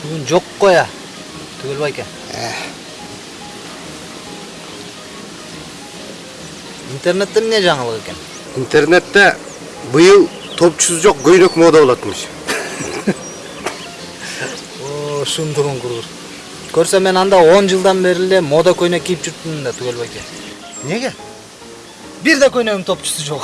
бүгін жоқ қоя түгелбайке интернетте не жаңалық екен интернетте биыл топчусу жоқ көйнөк мода болатмыш о шындығын құрғыр көрсө мен анда он жылдан бери эле мода көйнөк кийип жүрүптүмүн да түгелбай байке неге бир да көйнөгүм топчусу жок